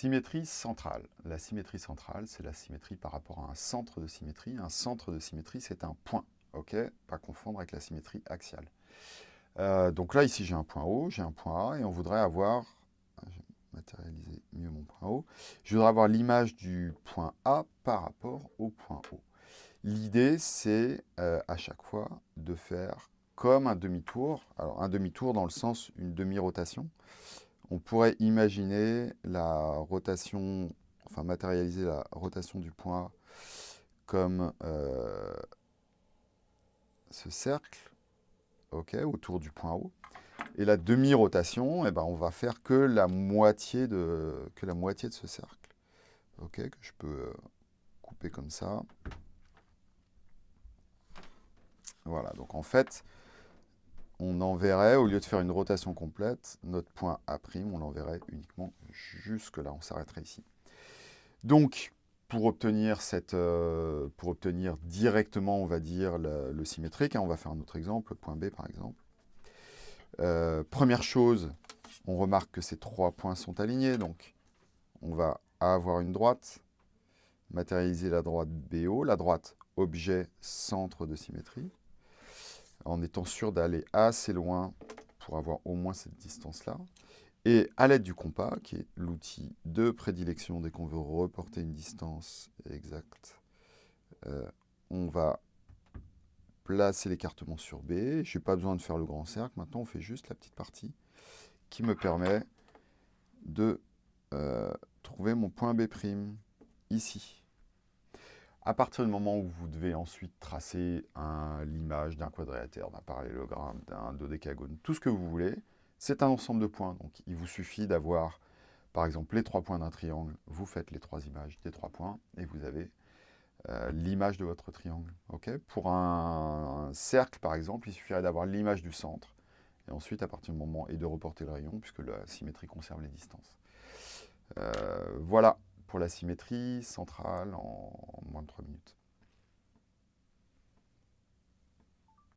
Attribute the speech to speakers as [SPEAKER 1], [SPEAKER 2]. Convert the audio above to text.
[SPEAKER 1] Symétrie centrale. La symétrie centrale, c'est la symétrie par rapport à un centre de symétrie. Un centre de symétrie, c'est un point. ok? Pas confondre avec la symétrie axiale. Euh, donc là, ici, j'ai un point O, j'ai un point A, et on voudrait avoir... Je vais matérialiser mieux mon point O. Je voudrais avoir l'image du point A par rapport au point O. L'idée, c'est euh, à chaque fois de faire comme un demi-tour. Alors, un demi-tour dans le sens une demi-rotation on pourrait imaginer la rotation, enfin matérialiser la rotation du point comme euh, ce cercle, ok, autour du point haut. Et la demi-rotation, eh ben, on va faire que la, moitié de, que la moitié de ce cercle. Ok, que je peux euh, couper comme ça. Voilà, donc en fait, on enverrait, au lieu de faire une rotation complète, notre point A', on l'enverrait uniquement jusque là, on s'arrêterait ici. Donc, pour obtenir, euh, directement, on va dire, le, symétrique, hein, on va faire un autre exemple, point B par exemple. Euh, première chose, on remarque que ces trois points sont alignés, donc on va avoir une droite, matérialiser la droite BO, la droite objet centre de symétrie en étant sûr d'aller assez loin pour avoir au moins cette distance-là. Et à l'aide du compas, qui est l'outil de prédilection dès qu'on veut reporter une distance exacte, euh, on va placer l'écartement sur B. Je n'ai pas besoin de faire le grand cercle. Maintenant, on fait juste la petite partie qui me permet de euh, trouver mon point B' ici. À partir du moment où vous devez ensuite tracer l'image d'un quadrilatère, d'un parallélogramme, d'un dodécagone, tout ce que vous voulez, c'est un ensemble de points. Donc il vous suffit d'avoir, par exemple, les trois points d'un triangle, vous faites les trois images des trois points, et vous avez euh, l'image de votre triangle. Pour un, cercle, par exemple, il suffirait d'avoir l'image du centre, et ensuite, à partir du moment, et de reporter le rayon, puisque la symétrie conserve les distances. Euh, voilà pour la symétrie centrale en moins de 3 minutes.